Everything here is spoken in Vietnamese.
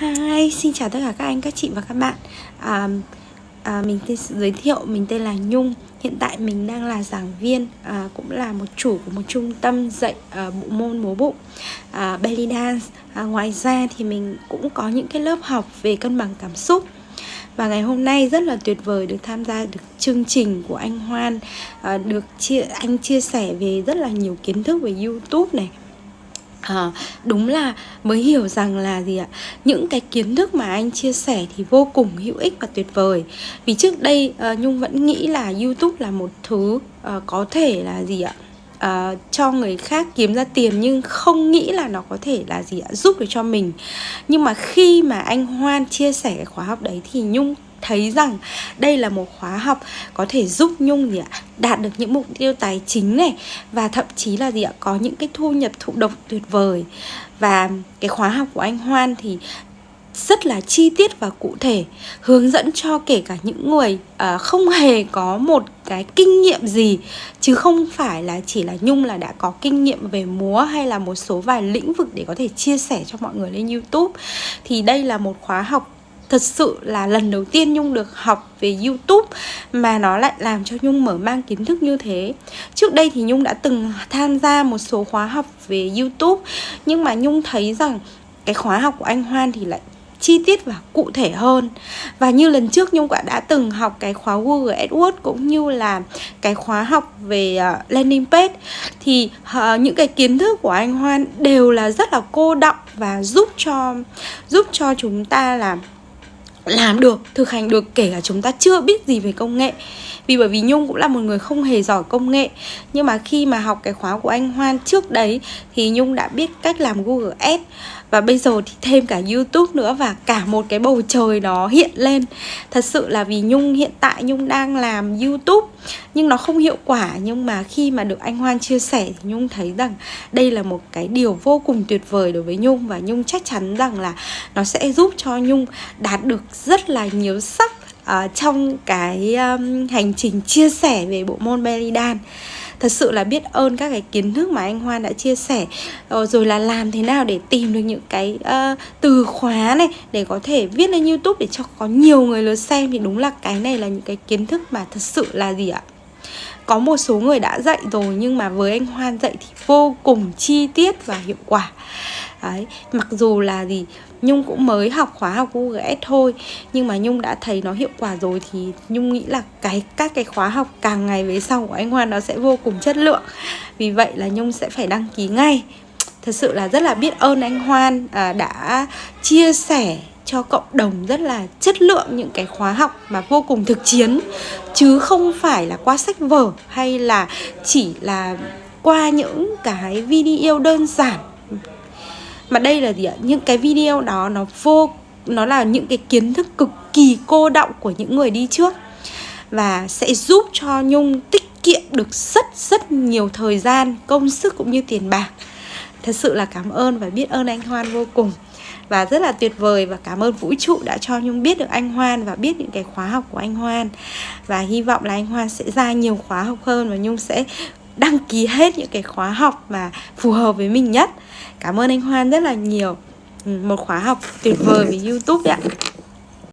Hi, xin chào tất cả các anh, các chị và các bạn. À, à, Mình tên giới thiệu, mình tên là Nhung. Hiện tại mình đang là giảng viên, à, cũng là một chủ của một trung tâm dạy à, bộ môn múa bụng à, Belly Dance. À, Ngoài ra thì mình cũng có những cái lớp học về cân bằng cảm xúc. Và ngày hôm nay rất là tuyệt vời được tham gia được chương trình của anh Hoan à, Được chia anh chia sẻ về rất là nhiều kiến thức về Youtube này À, đúng là mới hiểu rằng là gì ạ? Những cái kiến thức mà anh chia sẻ thì vô cùng hữu ích và tuyệt vời. Vì trước đây uh, nhung vẫn nghĩ là youtube là một thứ uh, có thể là gì ạ? Uh, cho người khác kiếm ra tiền nhưng không nghĩ là nó có thể là gì ạ? Giúp được cho mình. Nhưng mà khi mà anh hoan chia sẻ cái khóa học đấy thì nhung thấy rằng đây là một khóa học có thể giúp Nhung gì ạ đạt được những mục tiêu tài chính này và thậm chí là gì ạ có những cái thu nhập thụ động tuyệt vời. Và cái khóa học của anh Hoan thì rất là chi tiết và cụ thể hướng dẫn cho kể cả những người uh, không hề có một cái kinh nghiệm gì chứ không phải là chỉ là nhung là đã có kinh nghiệm về múa hay là một số vài lĩnh vực để có thể chia sẻ cho mọi người lên youtube. Thì đây là một khóa học thật sự là lần đầu tiên Nhung được học về YouTube mà nó lại làm cho Nhung mở mang kiến thức như thế. Trước đây thì Nhung đã từng tham gia một số khóa học về YouTube nhưng mà Nhung thấy rằng cái khóa học của anh Hoan thì lại chi tiết và cụ thể hơn Và như lần trước Nhung đã, đã từng học cái khóa Google AdWords cũng như là cái khóa học về uh, landing page Thì uh, những cái kiến thức của anh Hoan đều là rất là cô đọng và giúp cho giúp cho chúng ta làm làm được, thực hành được, kể cả chúng ta chưa biết gì về công nghệ. Vì bởi vì nhung cũng là một người không hề giỏi công nghệ. Nhưng mà khi mà học cái khóa của anh hoan trước đấy, thì nhung đã biết cách làm google ads. Và bây giờ thì thêm cả youtube nữa và cả một cái bầu trời đó hiện lên. Thật sự là vì nhung, hiện tại nhung đang làm youtube, nhưng nó không hiệu quả. Nhưng mà khi mà được anh hoan chia sẻ thì nhung thấy rằng đây là một cái điều vô cùng tuyệt vời đối với nhung. Và nhung chắc chắn rằng là nó sẽ giúp cho nhung đạt được rất là nhiều sắc uh, trong cái um, hành trình chia sẻ về bộ môn belly dance thật sự là biết ơn các cái kiến thức mà anh Hoan đã chia sẻ. Ờ, rồi là làm thế nào để tìm được những cái uh, từ khóa này để có thể viết lên YouTube để cho có nhiều người lượt xem thì đúng là cái này là những cái kiến thức mà thật sự là gì ạ? Có một số người đã dạy rồi nhưng mà với anh Hoan dạy thì vô cùng chi tiết và hiệu quả. Đấy, mặc dù là gì Nhung cũng mới học khóa học Google Ads thôi Nhưng mà Nhung đã thấy nó hiệu quả rồi Thì Nhung nghĩ là cái các cái khóa học càng ngày về sau của anh Hoan Nó sẽ vô cùng chất lượng. Vì vậy là Nhung sẽ phải đăng ký ngay. Thật sự là rất là biết ơn anh Hoan à, đã chia sẻ cho cộng đồng rất là chất lượng những cái khóa học mà vô cùng thực chiến. Chứ không phải là qua sách vở hay là chỉ là qua những cái video đơn giản mà đây là gì ạ? Những cái video đó, nó vô, nó là những cái kiến thức cực kỳ cô động của những người đi trước. Và sẽ giúp cho nhung tiết kiệm được rất rất nhiều thời gian, công sức cũng như tiền bạc. Thật sự là cảm ơn và biết ơn anh hoan vô cùng. Và rất là tuyệt vời và cảm ơn vũ trụ đã cho nhung biết được anh hoan và biết những cái khóa học của anh hoan. Và hy vọng là anh hoan sẽ ra nhiều khóa học hơn và nhung sẽ đăng ký hết những cái khóa học mà phù hợp với mình nhất. Cảm ơn anh Hoan rất là nhiều. Ừ, một khóa học tuyệt vời với Youtube đấy ạ.